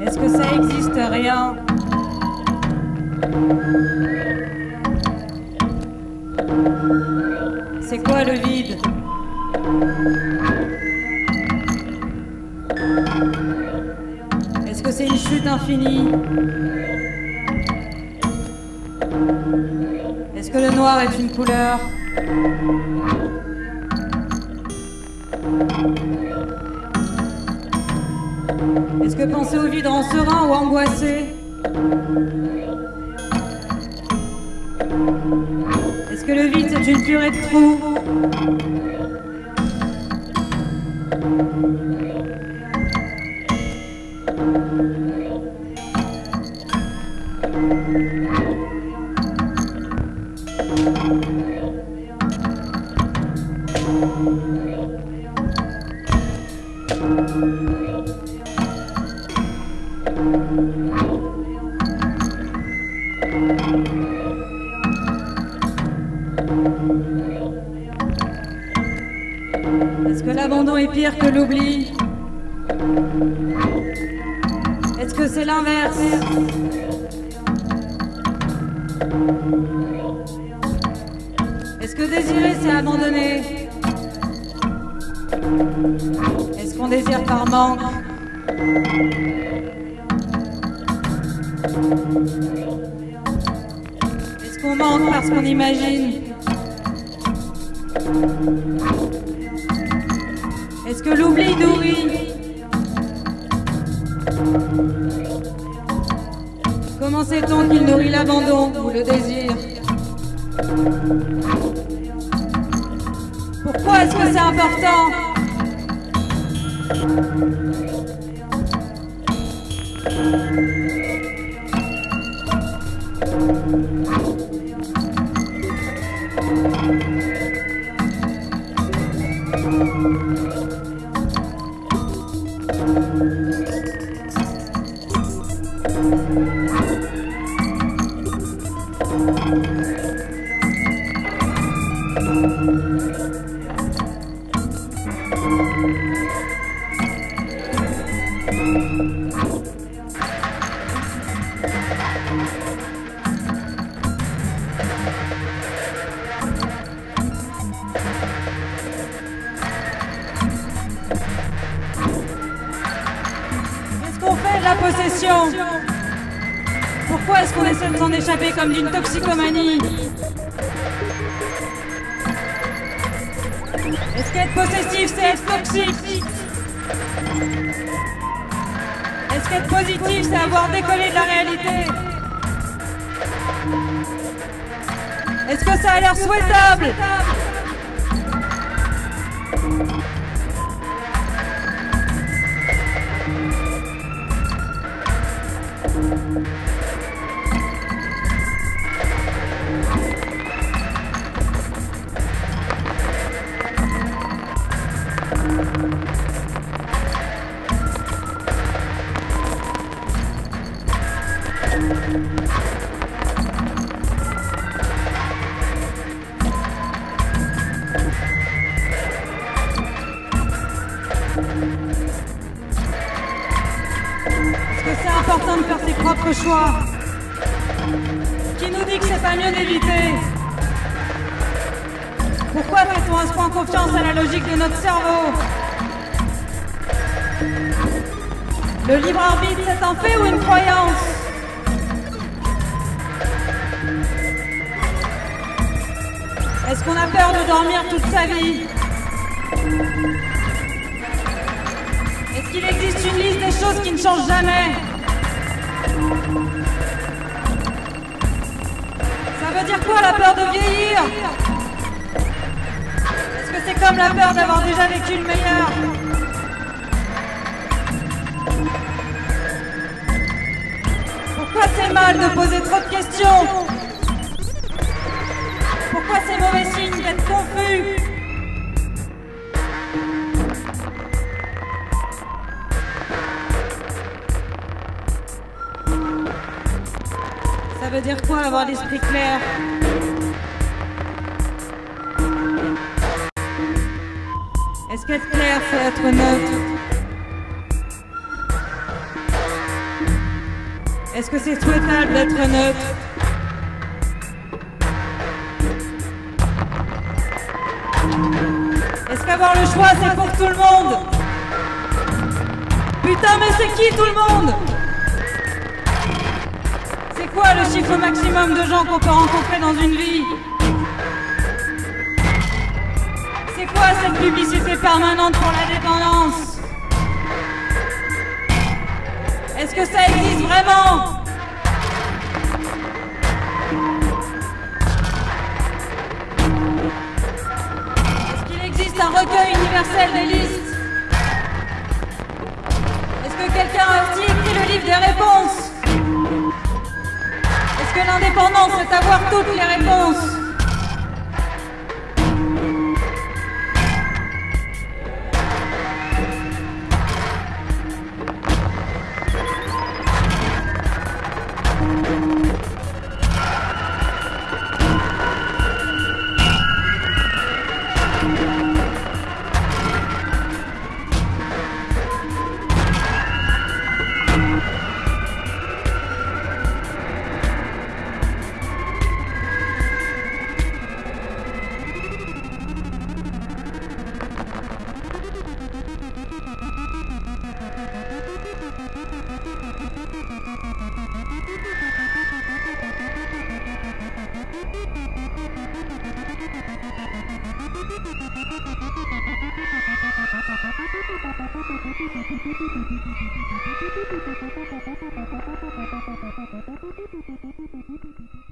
Est-ce que ça existe rien? C'est quoi le vide? Est-ce que c'est une chute infinie? Est-ce que le noir est une couleur? Est-ce que penser au vide rend serein ou angoissé Est-ce que le vide c'est une purée de trous Est-ce que l'abandon est pire que l'oubli? Est-ce que c'est l'inverse? Est-ce que désirer c'est abandonner? Est-ce qu'on désire par manque? Est-ce qu'on manque parce qu'on imagine? Est-ce que l'oubli nourrit? Comment sait-on qu'il nourrit l'abandon ou le désir? Pourquoi est-ce que c'est important? Pourquoi est-ce qu'on essaie de s'en échapper comme d'une toxicomanie? Est-ce qu'être possessif, c'est être toxique? Est-ce qu'être positif, c'est avoir décollé de la réalité? Est-ce que ça a l'air souhaitable Qui nous dit que c'est pas mieux d'éviter? Pourquoi fait-on à ce point confiance à la logique de notre cerveau? Le libre arbitre, c'est un fait ou une croyance? Est-ce qu'on a peur de dormir toute sa vie? Est-ce qu'il existe une liste des choses qui ne changent jamais? Ça veut dire quoi la peur de vieillir? Est-ce que c'est comme la peur d'avoir déjà vécu le meilleur? Pourquoi c'est mal de poser trop de questions? Pourquoi c'est mauvais signe d'être confus? Veut dire quoi avoir l'esprit clair Est-ce qu'être clair, c'est être neutre Est-ce que c'est souhaitable d'être neutre Est-ce qu'avoir le choix, c'est pour tout le monde Putain, mais c'est qui tout le monde quoi le chiffre maximum de gens qu'on peut rencontrer dans une vie C'est quoi cette publicité permanente pour la dépendance Est-ce que ça existe vraiment Est-ce qu'il existe un recueil universel des listes Est-ce que quelqu'un a aussi écrit le livre des réponses Que l'indépendance, c'est avoir toutes les réponses Thank you.